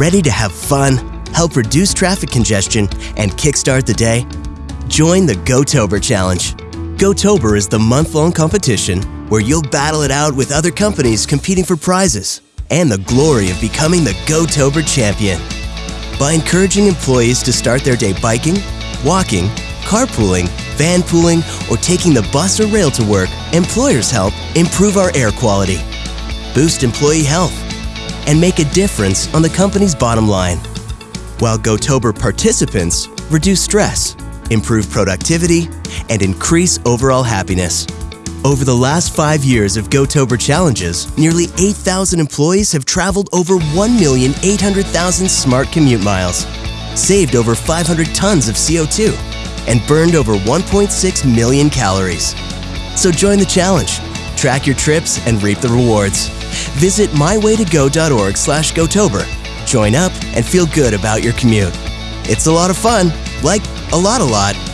Ready to have fun, help reduce traffic congestion, and kickstart the day? Join the GoTober Challenge. GoTober is the month-long competition where you'll battle it out with other companies competing for prizes and the glory of becoming the GoTober champion. By encouraging employees to start their day biking, walking, carpooling, vanpooling, or taking the bus or rail to work, employers help improve our air quality, boost employee health, and make a difference on the company's bottom line. While GoTober participants reduce stress, improve productivity, and increase overall happiness. Over the last five years of GoTober challenges, nearly 8,000 employees have traveled over 1,800,000 smart commute miles, saved over 500 tons of CO2, and burned over 1.6 million calories. So join the challenge, track your trips, and reap the rewards. Visit mywaytogo.org slash GoTober. Join up and feel good about your commute. It's a lot of fun, like a lot a lot.